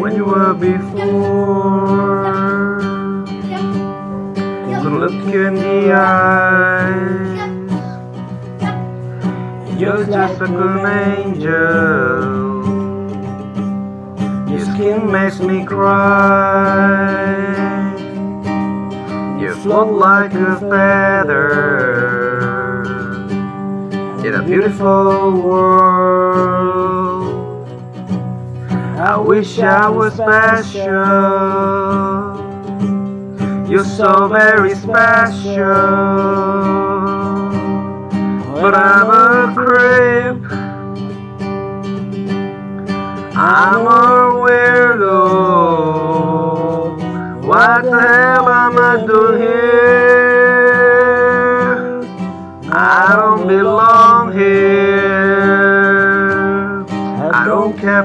when you were before. The look in the eye. You're just like an angel. Your skin makes me cry. You float like a feather in a beautiful world. I wish I was special. You're so very special. But I'm a creep. I'm a weirdo. What the hell am I doing here? I don't belong here. I don't care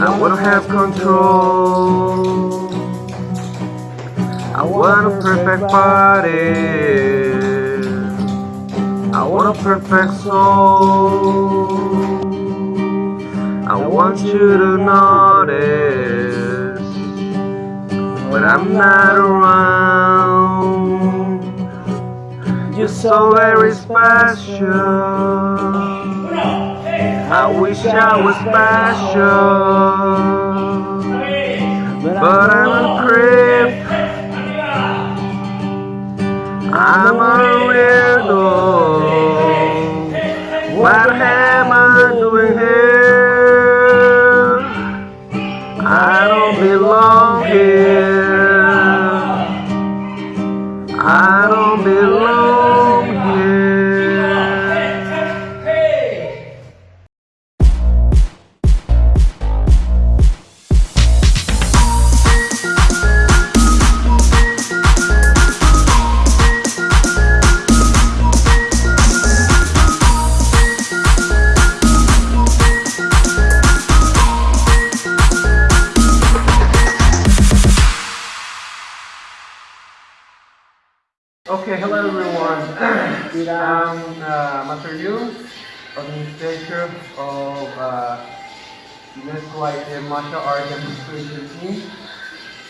I wanna have control. I want a perfect body. I want a perfect soul. I want you to notice when I'm not around. You're so very special. I wish I was special, but I'm a creep. Okay, hello everyone. I'm uh, Master Yu, administrator of uh, UNESCO ITM Martial Arts Demonstration Team.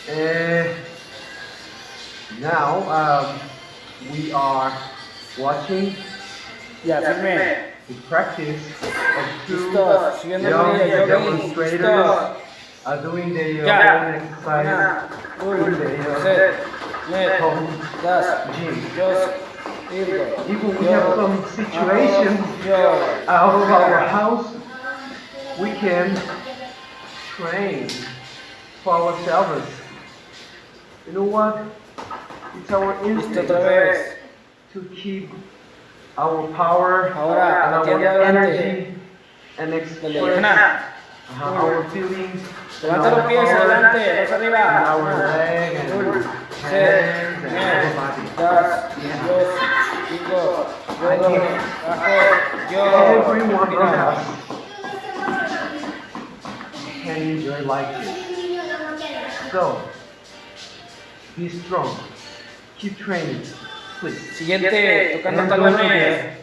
Uh, now um, we are watching Yeah, Ya, firme. the practice of two Listo, siguiendo young el video, jogging. demonstrators Listo. are doing the uh, Ya. own exercise Una, in uno, the set, net, home das, gym. dos, cinco. Even we have some situations Yo, out of our house, we can train for ourselves. You know what? It's our instinct to keep our power Ahora, and our energy and express our feelings and levanta los our pies power adelante, dos and arriba. Our Una, leg and uno, hands set, and our net, body. das, dos, cinco. Yo, yo. Every one of Mira. us can enjoy like this. So, be strong. Keep training, please. Siguiente, tocando And don't talones.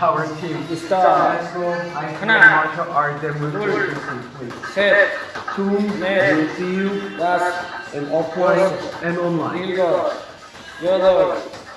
our team. Listo. Let's go. I Ana. martial art demonstration, please. Set, Zoom, Net. we'll see you das, in offline and online. Here you go. cinco. Yo doy.